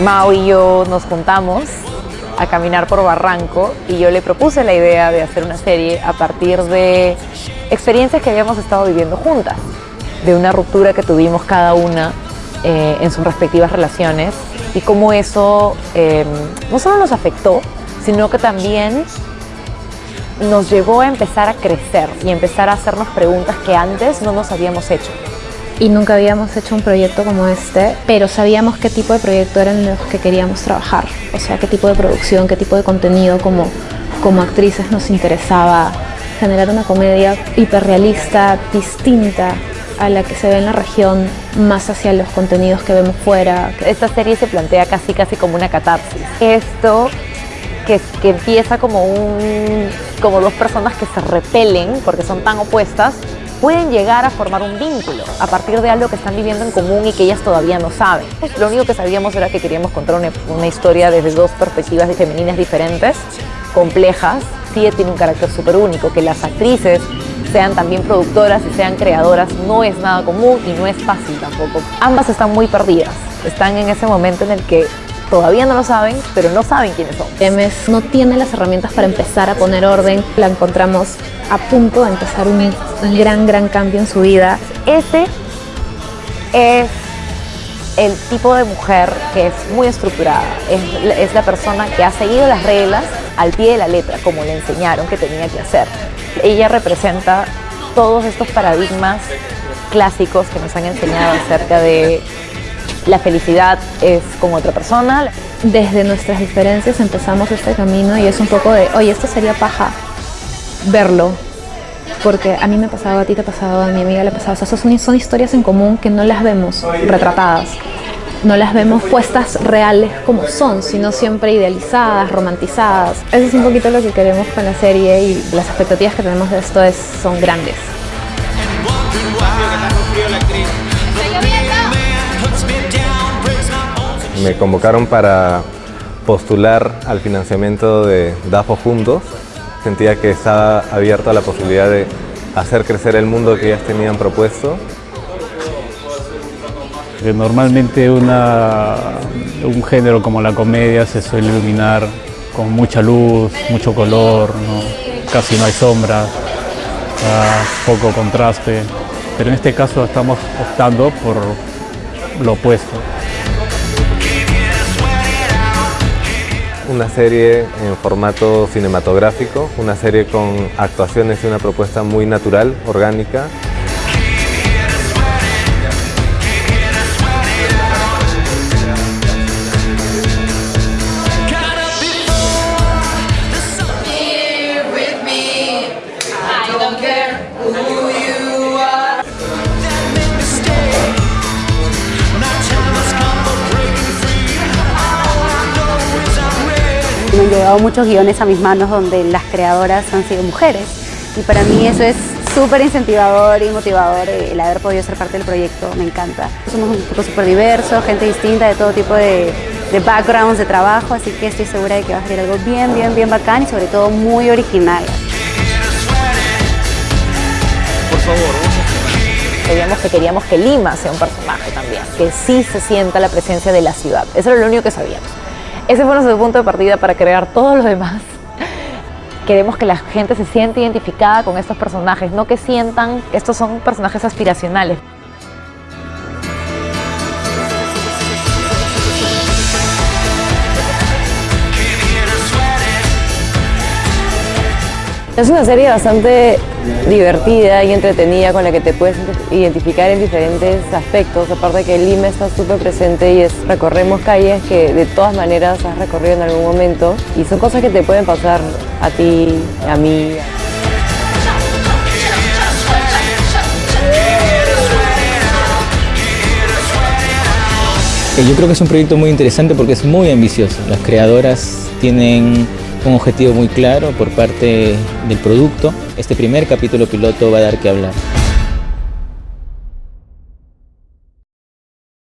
Mao y yo nos juntamos a caminar por Barranco y yo le propuse la idea de hacer una serie a partir de experiencias que habíamos estado viviendo juntas, de una ruptura que tuvimos cada una eh, en sus respectivas relaciones y cómo eso eh, no solo nos afectó, sino que también nos llevó a empezar a crecer y empezar a hacernos preguntas que antes no nos habíamos hecho. Y nunca habíamos hecho un proyecto como este, pero sabíamos qué tipo de proyecto eran los que queríamos trabajar. O sea, qué tipo de producción, qué tipo de contenido como, como actrices nos interesaba generar una comedia hiperrealista, distinta a la que se ve en la región, más hacia los contenidos que vemos fuera. Esta serie se plantea casi casi como una catarsis. Esto que, que, empieza como, un, como dos personas que se repelen porque son tan opuestas, pueden llegar a formar un vínculo a partir de algo que están viviendo en común y que ellas todavía no saben. Lo único que sabíamos era que queríamos contar una, historia desde dos perspectivas de femeninas diferentes, complejas, sí tiene un carácter súper único, que las actrices sean también productoras y sean creadoras no es nada común y no es fácil tampoco. Ambas están muy perdidas, están en ese momento en el que todavía no lo saben, pero no saben quiénes son. Emes no tiene las herramientas para empezar a poner orden. La encontramos a punto de empezar un, gran, gran cambio en su vida. Ese es el tipo de mujer que es muy estructurada, es, es, la persona que ha seguido las reglas al pie de la letra, como le enseñaron que tenía que hacer. Ella representa todos estos paradigmas clásicos que nos han enseñado acerca de la felicidad es con otra persona. Desde nuestras diferencias empezamos este camino y es un poco de, oye, esto sería paja verlo, porque a mí me ha pasado, a ti te ha pasado, a mi amiga le ha pasado. O sea, son, historias en común que no las vemos retratadas, no las vemos puestas reales como son, sino siempre idealizadas, romantizadas. Eso es un poquito lo que queremos con la serie y las expectativas que tenemos de esto es, son grandes. Me convocaron para postular al financiamiento de DAFO Juntos. Sentía que estaba abierto a la posibilidad de hacer crecer el mundo que ellas tenían propuesto. Normalmente una, un género como la comedia se suele iluminar con mucha luz, mucho color, ¿no? casi no hay sombra, poco contraste, pero en este caso estamos optando por lo opuesto. Una serie en formato cinematográfico, una serie con actuaciones y una propuesta muy natural, orgánica. Han llegado muchos guiones a mis manos donde las creadoras han sido mujeres y para mí eso es súper incentivador y motivador el haber podido ser parte del proyecto, me encanta. Somos un grupo súper diverso, gente distinta de todo tipo de, de backgrounds de trabajo, así que estoy segura de que va a ser algo bien, bien, bien bacán y sobre todo muy original. Por favor, Sabíamos que queríamos que Lima sea un personaje también, que sí se sienta la presencia de la ciudad. Eso era lo único que sabíamos. Ese fue nuestro punto de partida para crear todo lo demás. Queremos que la gente se sienta identificada con estos personajes, no que sientan estos son personajes aspiracionales. Es una serie bastante divertida y entretenida con la que te puedes identificar en diferentes aspectos, aparte que Lima está súper presente y es, recorremos calles que de todas maneras has recorrido en algún momento y son cosas que te pueden pasar a ti, a mí. Yo creo que es un proyecto muy interesante porque es muy ambicioso. Las creadoras tienen un objetivo muy claro por parte del producto. Este primer capítulo piloto va a dar que hablar.